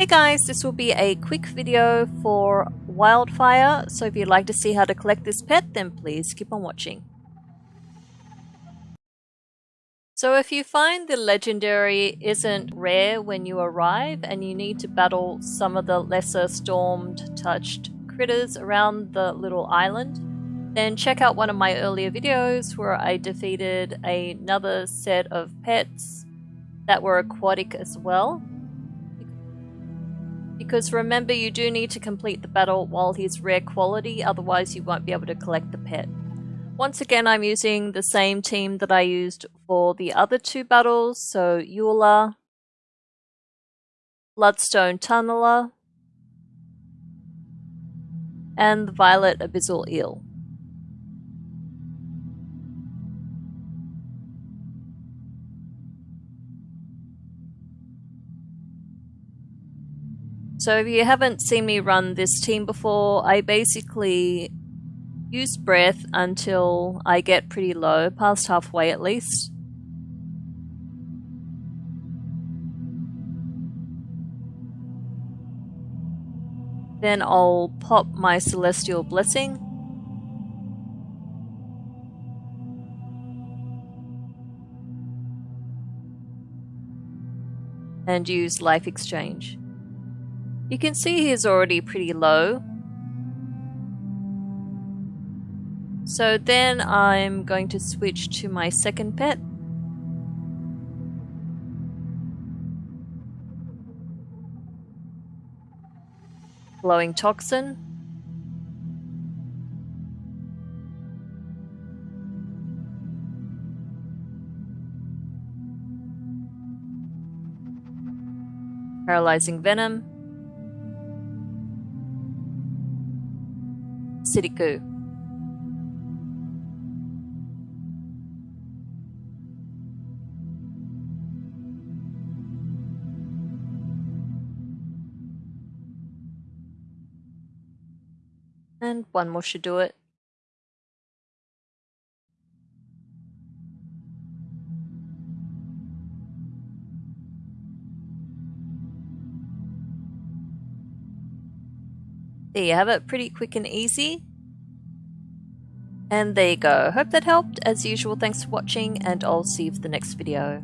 Hey guys, this will be a quick video for Wildfire, so if you'd like to see how to collect this pet, then please keep on watching. So if you find the legendary isn't rare when you arrive and you need to battle some of the lesser stormed touched critters around the little island, then check out one of my earlier videos where I defeated another set of pets that were aquatic as well. Because remember, you do need to complete the battle while he's rare quality, otherwise you won't be able to collect the pet. Once again, I'm using the same team that I used for the other two battles, so Yu'la, Bloodstone Tunneler, and the Violet Abyssal Eel. So if you haven't seen me run this team before, I basically use breath until I get pretty low, past halfway at least. Then I'll pop my Celestial Blessing. And use Life Exchange. You can see he's already pretty low. So then I'm going to switch to my second pet. Glowing Toxin. Paralyzing Venom. Siriku. And one more should do it. There you have it, pretty quick and easy. And there you go. Hope that helped. As usual, thanks for watching, and I'll see you for the next video.